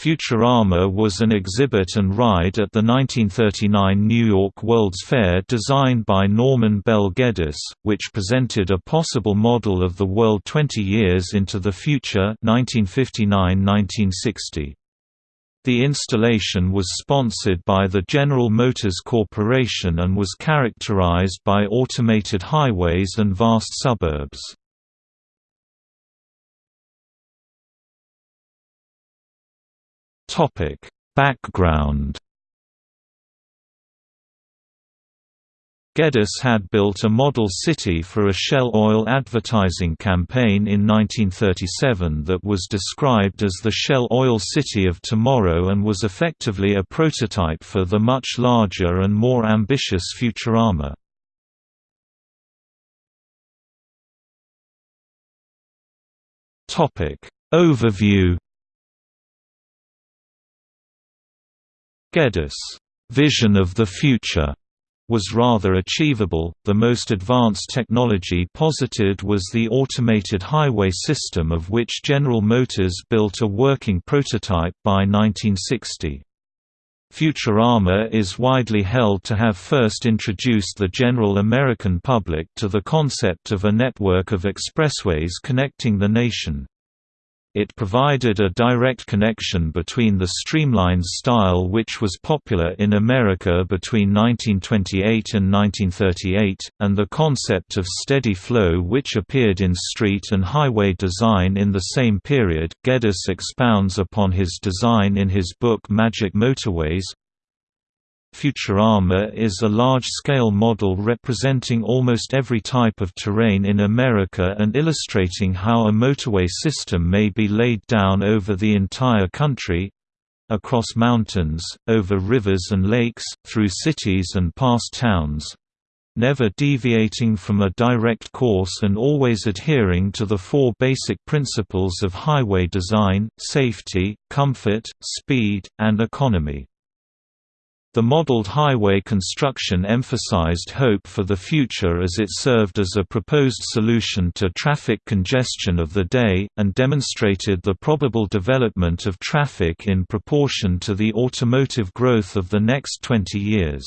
Futurama was an exhibit and ride at the 1939 New York World's Fair designed by Norman Bel Geddes, which presented a possible model of the world 20 years into the future 1959–1960. The installation was sponsored by the General Motors Corporation and was characterized by automated highways and vast suburbs. Topic: Background Geddes had built a model city for a Shell Oil advertising campaign in 1937 that was described as the Shell Oil City of Tomorrow and was effectively a prototype for the much larger and more ambitious Futurama. Overview Geddes' vision of the future was rather achievable. The most advanced technology posited was the automated highway system, of which General Motors built a working prototype by 1960. Futurama is widely held to have first introduced the general American public to the concept of a network of expressways connecting the nation. It provided a direct connection between the streamlined style which was popular in America between 1928 and 1938, and the concept of steady flow which appeared in street and highway design in the same period. Geddes expounds upon his design in his book Magic Motorways, Futurama is a large-scale model representing almost every type of terrain in America and illustrating how a motorway system may be laid down over the entire country—across mountains, over rivers and lakes, through cities and past towns—never deviating from a direct course and always adhering to the four basic principles of highway design, safety, comfort, speed, and economy. The modeled highway construction emphasized hope for the future as it served as a proposed solution to traffic congestion of the day, and demonstrated the probable development of traffic in proportion to the automotive growth of the next 20 years.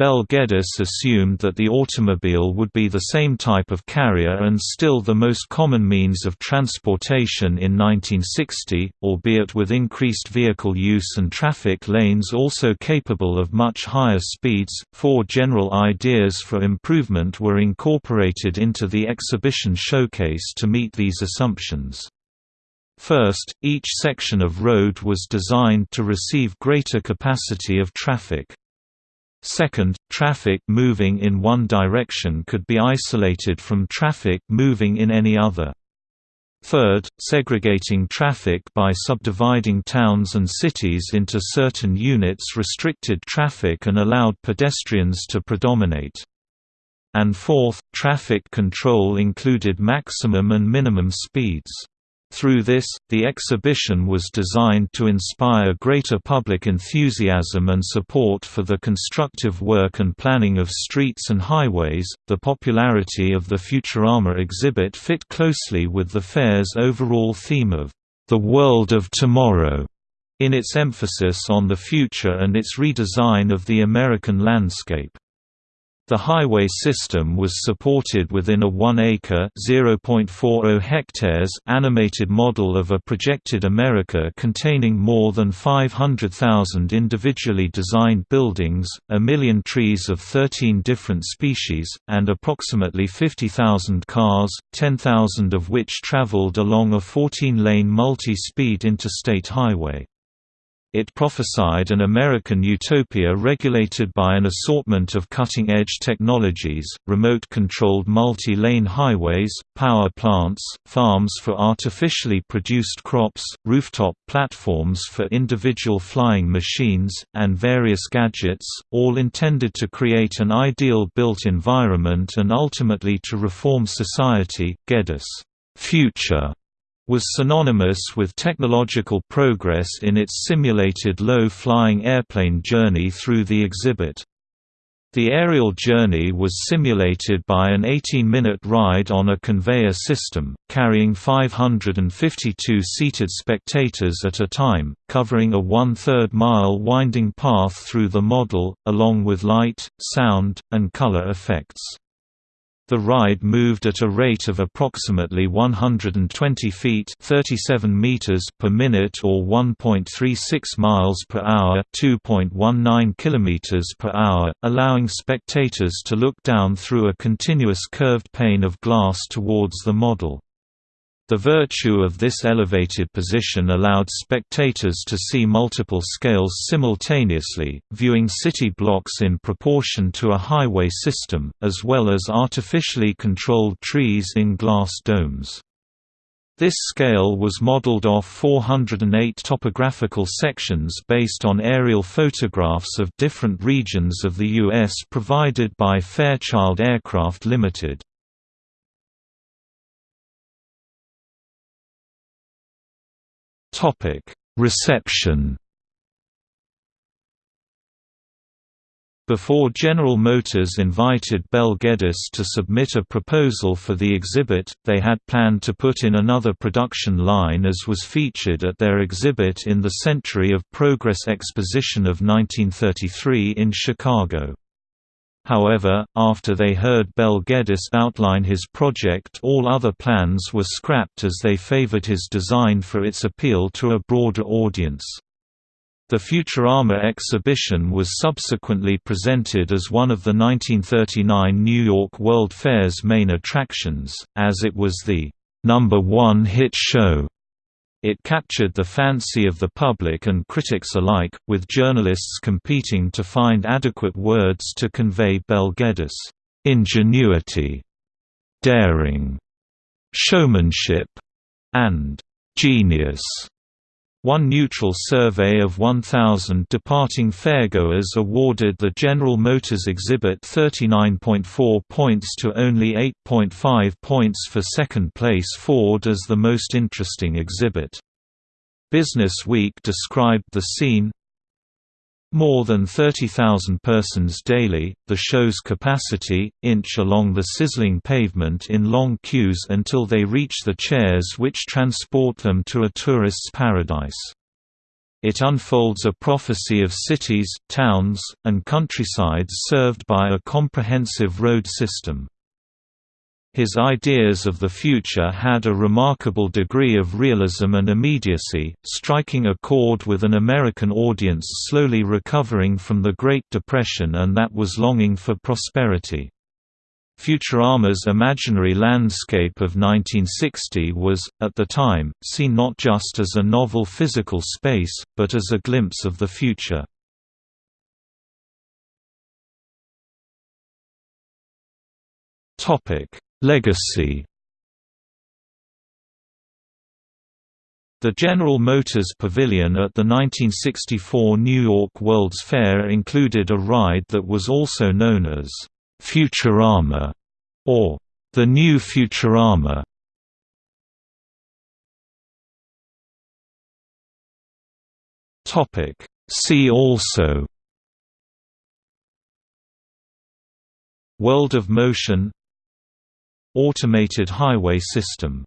Bel Geddes assumed that the automobile would be the same type of carrier and still the most common means of transportation in 1960, albeit with increased vehicle use and traffic lanes also capable of much higher speeds. Four general ideas for improvement were incorporated into the exhibition showcase to meet these assumptions. First, each section of road was designed to receive greater capacity of traffic. Second, traffic moving in one direction could be isolated from traffic moving in any other. Third, segregating traffic by subdividing towns and cities into certain units restricted traffic and allowed pedestrians to predominate. And fourth, traffic control included maximum and minimum speeds. Through this, the exhibition was designed to inspire greater public enthusiasm and support for the constructive work and planning of streets and highways. The popularity of the Futurama exhibit fit closely with the fair's overall theme of the world of tomorrow, in its emphasis on the future and its redesign of the American landscape. The highway system was supported within a 1-acre (0.40 hectares) animated model of a projected America containing more than 500,000 individually designed buildings, a million trees of 13 different species, and approximately 50,000 cars, 10,000 of which traveled along a 14-lane multi-speed interstate highway. It prophesied an American utopia regulated by an assortment of cutting-edge technologies, remote-controlled multi-lane highways, power plants, farms for artificially produced crops, rooftop platforms for individual flying machines, and various gadgets, all intended to create an ideal built environment and ultimately to reform society. Geddes' future was synonymous with technological progress in its simulated low-flying airplane journey through the exhibit. The aerial journey was simulated by an 18-minute ride on a conveyor system, carrying 552 seated spectators at a time, covering a one-third mile winding path through the model, along with light, sound, and color effects. The ride moved at a rate of approximately 120 feet (37 meters) per minute or 1.36 miles per hour (2.19 kilometers per hour), allowing spectators to look down through a continuous curved pane of glass towards the model. The virtue of this elevated position allowed spectators to see multiple scales simultaneously, viewing city blocks in proportion to a highway system, as well as artificially controlled trees in glass domes. This scale was modeled off 408 topographical sections based on aerial photographs of different regions of the U.S. provided by Fairchild Aircraft Limited. Topic: Reception. Before General Motors invited Bel Geddes to submit a proposal for the exhibit, they had planned to put in another production line as was featured at their exhibit in the Century of Progress Exposition of 1933 in Chicago. However, after they heard Bel Geddes outline his project all other plans were scrapped as they favored his design for its appeal to a broader audience. The Futurama exhibition was subsequently presented as one of the 1939 New York World Fair's main attractions, as it was the number one hit show it captured the fancy of the public and critics alike, with journalists competing to find adequate words to convey Bel Geddes' ingenuity, daring, showmanship, and genius. One neutral survey of 1,000 departing fairgoers awarded the General Motors exhibit 39.4 points to only 8.5 points for second-place Ford as the most interesting exhibit. Business Week described the scene, more than 30,000 persons daily, the show's capacity, inch along the sizzling pavement in long queues until they reach the chairs which transport them to a tourist's paradise. It unfolds a prophecy of cities, towns, and countrysides served by a comprehensive road system. His ideas of the future had a remarkable degree of realism and immediacy, striking a chord with an American audience slowly recovering from the Great Depression and that was longing for prosperity. Futurama's imaginary landscape of 1960 was, at the time, seen not just as a novel physical space, but as a glimpse of the future. Topic Legacy The General Motors Pavilion at the 1964 New York World's Fair included a ride that was also known as Futurama or the New Futurama. Topic See also World of Motion Automated highway system